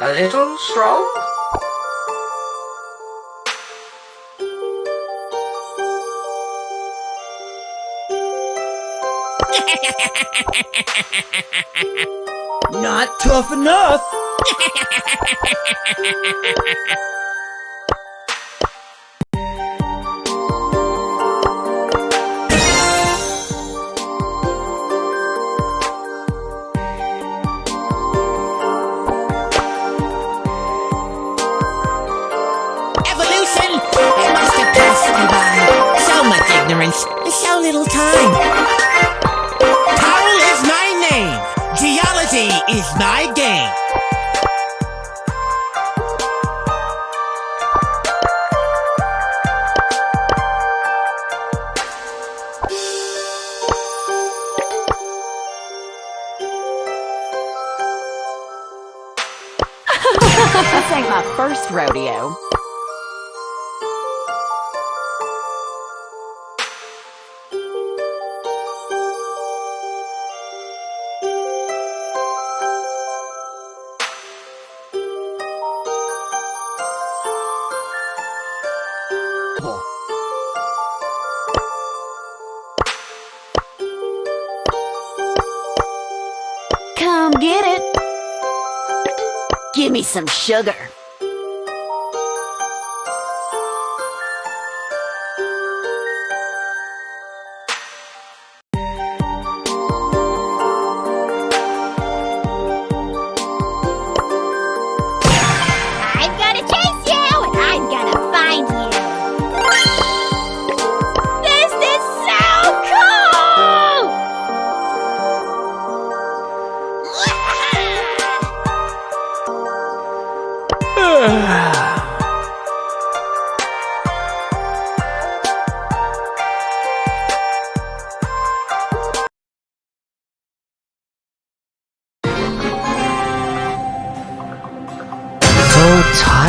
a little strong? Not tough enough! It must have passed by. So much ignorance, and so little time. Is my name. Geology is my game. This ain't my first rodeo. Some sugar.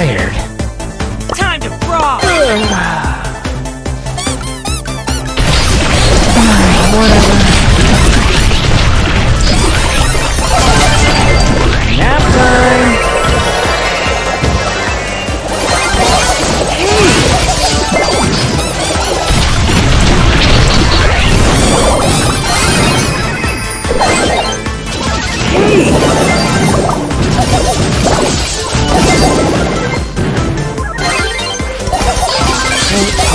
Tired. Time to frog! Nap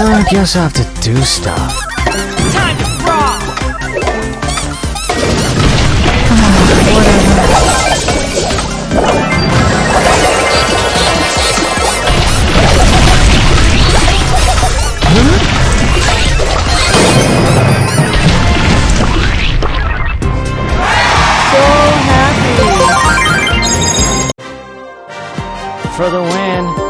I guess I have to do stuff. Time to frog! For the win.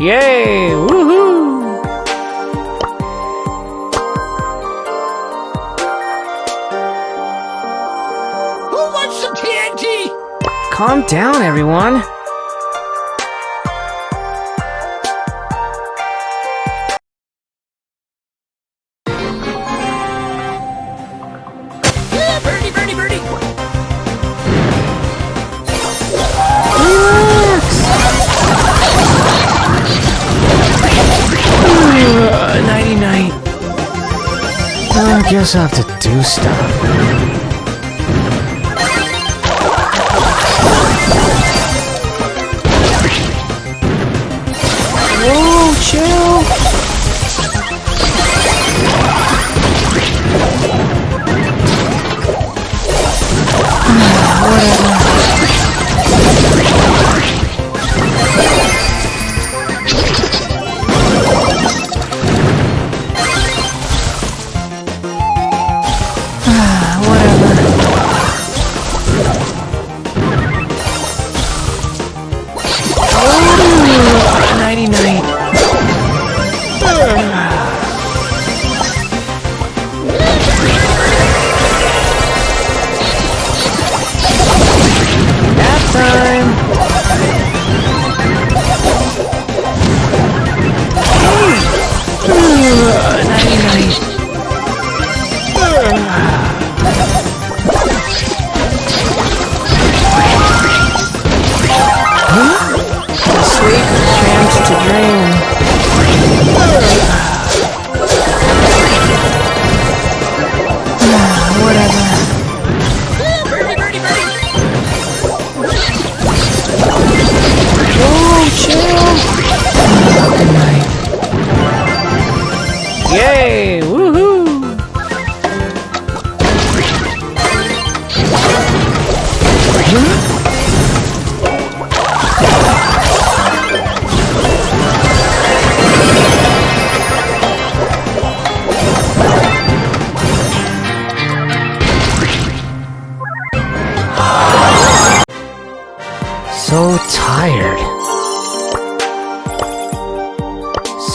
Yay! Woohoo! Who wants some TNT? Calm down, everyone. just have to do stuff.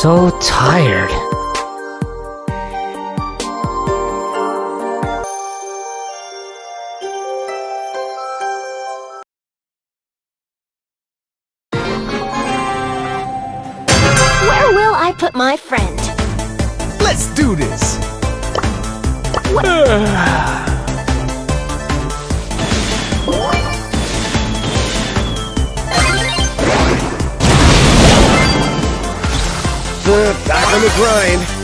so tired. Where will I put my friend. Let's do this! back on the grind.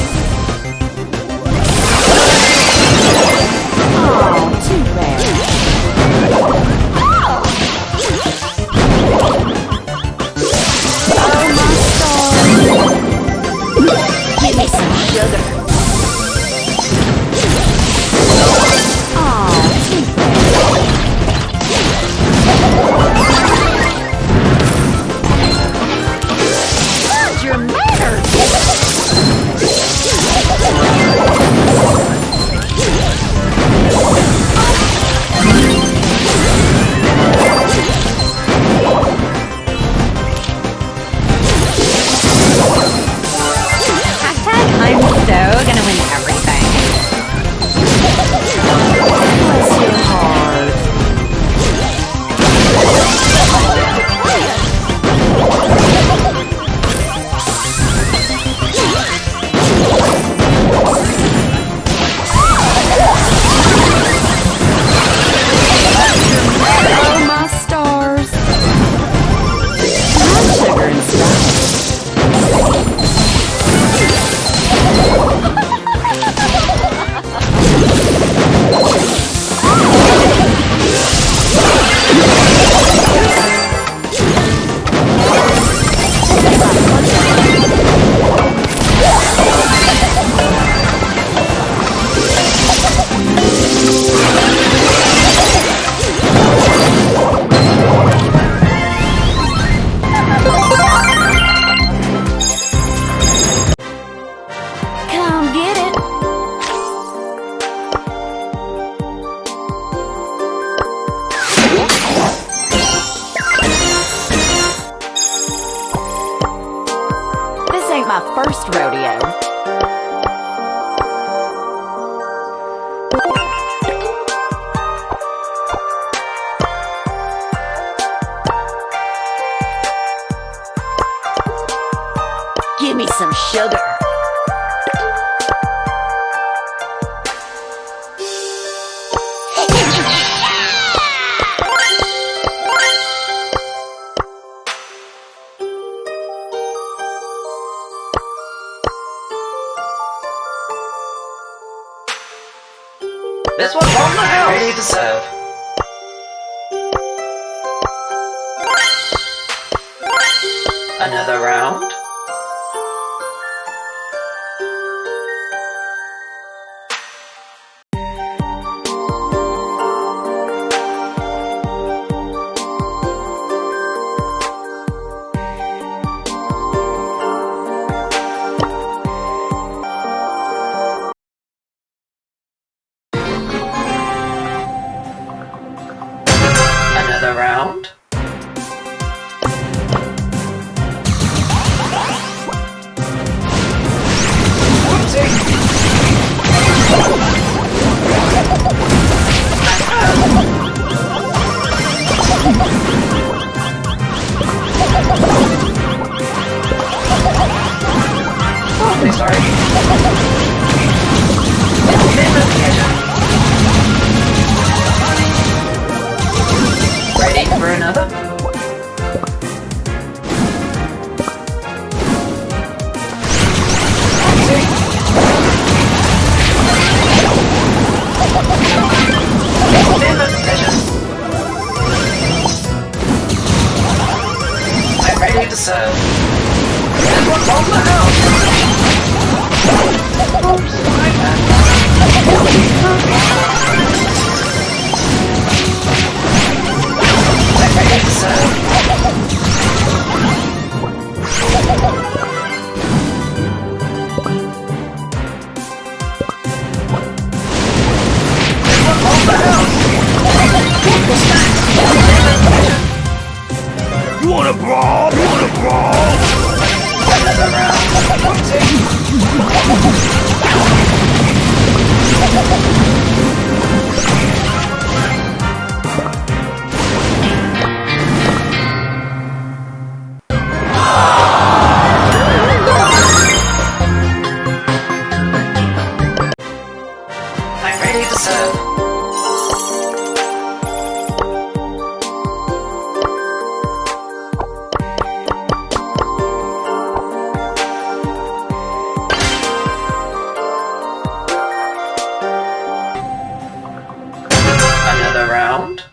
sound.